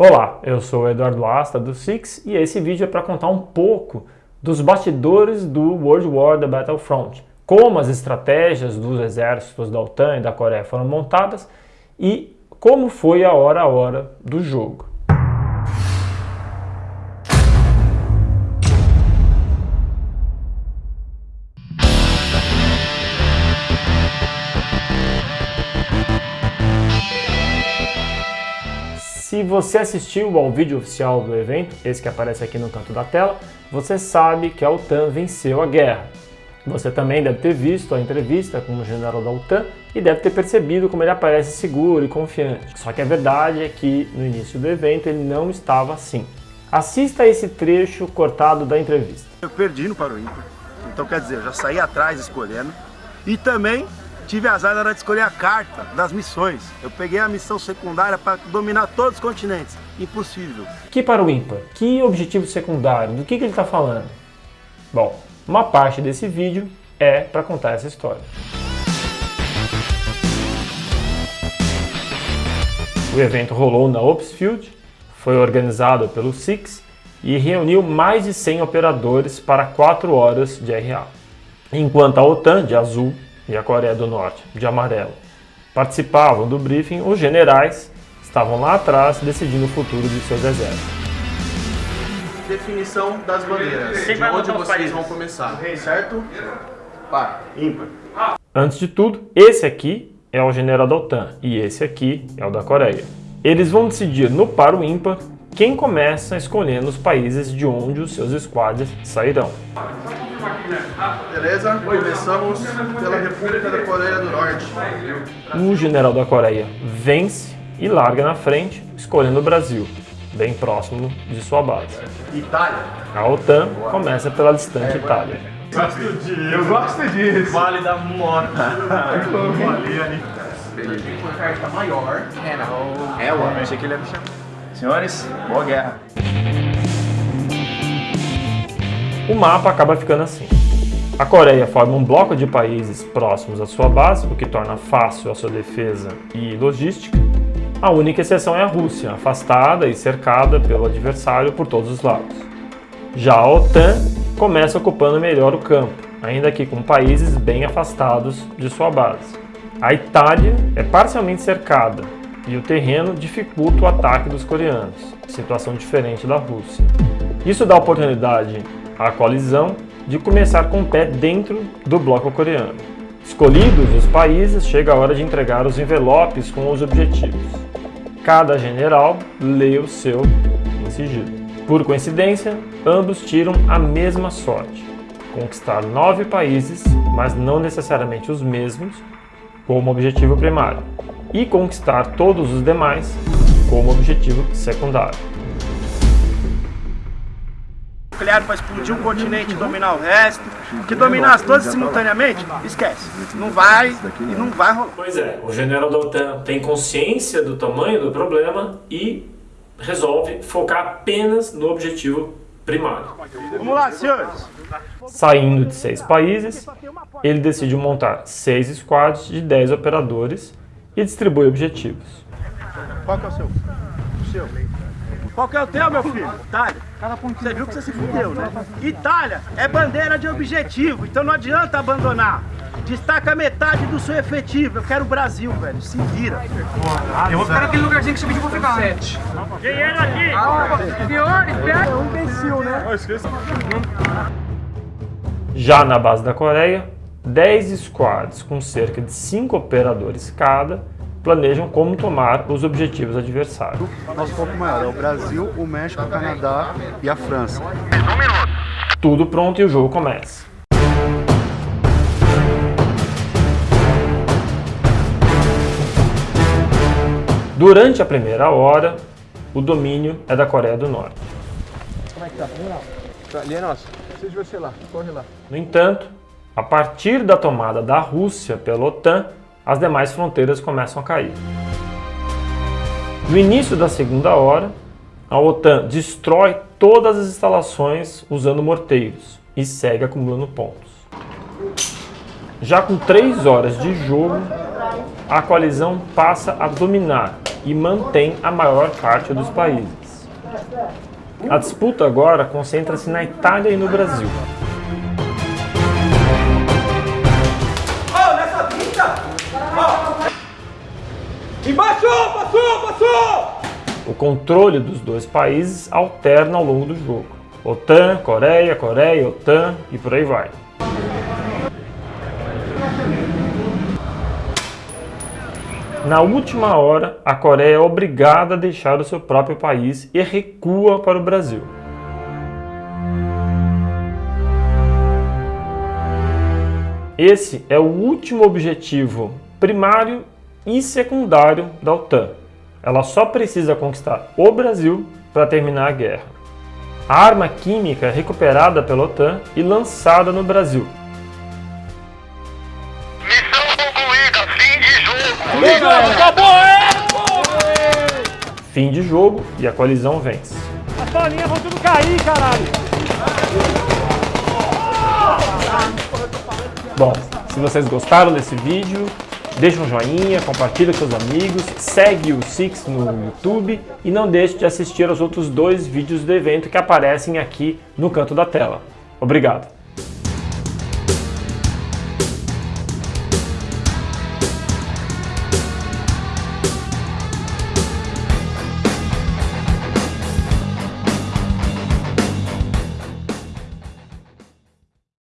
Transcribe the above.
Olá, eu sou o Eduardo Asta do Six e esse vídeo é para contar um pouco dos bastidores do World War The Battlefront, como as estratégias dos exércitos da OTAN e da Coreia foram montadas e como foi a hora a hora do jogo. Se você assistiu ao vídeo oficial do evento, esse que aparece aqui no canto da tela, você sabe que a OTAN venceu a guerra. Você também deve ter visto a entrevista com o general da OTAN e deve ter percebido como ele aparece seguro e confiante. Só que a verdade é que no início do evento ele não estava assim. Assista esse trecho cortado da entrevista. Eu perdi no Paro Ímpar, então quer dizer, eu já saí atrás escolhendo e também tive azar na hora de escolher a carta das missões. Eu peguei a missão secundária para dominar todos os continentes. Impossível. Que para o ímpar? Que objetivo secundário? Do que, que ele está falando? Bom, uma parte desse vídeo é para contar essa história. O evento rolou na Opsfield, foi organizado pelo Six e reuniu mais de 100 operadores para 4 horas de RA. Enquanto a OTAN, de azul, e a Coreia do Norte, de amarelo. Participavam do briefing os generais, estavam lá atrás decidindo o futuro de seus exércitos. Definição das bandeiras, de onde vocês vão começar, certo? Par, ímpar. Antes de tudo, esse aqui é o general da OTAN e esse aqui é o da Coreia. Eles vão decidir no par o ímpar quem começa escolhendo os países de onde os seus squads sairão. Beleza? Começamos pela República da Coreia do Norte. O general da Coreia vence e larga na frente, escolhendo o Brasil, bem próximo de sua base. Itália. A OTAN começa pela distante Itália. Gosto disso. Eu gosto disso. Vale da Morta. Vale ali. Beleza. Carta maior. É, não. É, eu achei que ele ia me chamar. Senhores, boa guerra. O mapa acaba ficando assim. A Coreia forma um bloco de países próximos à sua base, o que torna fácil a sua defesa e logística. A única exceção é a Rússia, afastada e cercada pelo adversário por todos os lados. Já a OTAN começa ocupando melhor o campo, ainda que com países bem afastados de sua base. A Itália é parcialmente cercada e o terreno dificulta o ataque dos coreanos, situação diferente da Rússia. Isso dá oportunidade à coalizão de começar com o pé dentro do bloco coreano. Escolhidos os países, chega a hora de entregar os envelopes com os objetivos. Cada general lê o seu em sigilo. Por coincidência, ambos tiram a mesma sorte, conquistar nove países, mas não necessariamente os mesmos, como objetivo primário, e conquistar todos os demais como objetivo secundário nuclear para explodir um continente e dominar o resto, que dominasse todos simultaneamente, esquece. Não vai e não vai rolar. Pois é, o general da OTAN tem consciência do tamanho do problema e resolve focar apenas no objetivo primário. Vamos lá, senhores! Saindo de seis países, ele decide montar seis squads de dez operadores e distribui objetivos. Qual que é o seu? Seu. Qual que é o teu, meu filho? Itália. Você viu que você se fudeu, né? Itália é bandeira de objetivo, então não adianta abandonar. Destaca metade do seu efetivo. Eu quero o Brasil, velho. Se vira. Eu vou ficar naquele lugarzinho que você pediu pra ficar. Sete. Dinheiro aqui. Ah, senhores, É um imbecil, né? Já na base da Coreia, 10 squads com cerca de 5 operadores cada planejam como tomar os objetivos adversários. Nosso foco maior é o Brasil, o México, o Canadá e a França. Tudo pronto e o jogo começa. Durante a primeira hora, o domínio é da Coreia do Norte. Como é que tá? Ali é nosso. Você devia ser lá. Corre lá. No entanto, a partir da tomada da Rússia pela OTAN, as demais fronteiras começam a cair. No início da segunda hora, a OTAN destrói todas as instalações usando morteiros e segue acumulando pontos. Já com três horas de jogo, a coalizão passa a dominar e mantém a maior parte dos países. A disputa agora concentra-se na Itália e no Brasil. Embaixo! Passou! Passou! O controle dos dois países alterna ao longo do jogo. OTAN, Coreia, Coreia, OTAN e por aí vai. Na última hora, a Coreia é obrigada a deixar o seu próprio país e recua para o Brasil. Esse é o último objetivo primário e secundário da OTAN. Ela só precisa conquistar o Brasil para terminar a guerra. A arma química é recuperada pela OTAN e lançada no Brasil. Missão concluída, fim de jogo. Fim de jogo e a coalizão vence. As bolinhas vão tudo cair, caralho! Bom, se vocês gostaram desse vídeo, deixa um joinha, compartilha com seus amigos, segue o Six no YouTube e não deixe de assistir aos outros dois vídeos do evento que aparecem aqui no canto da tela. Obrigado!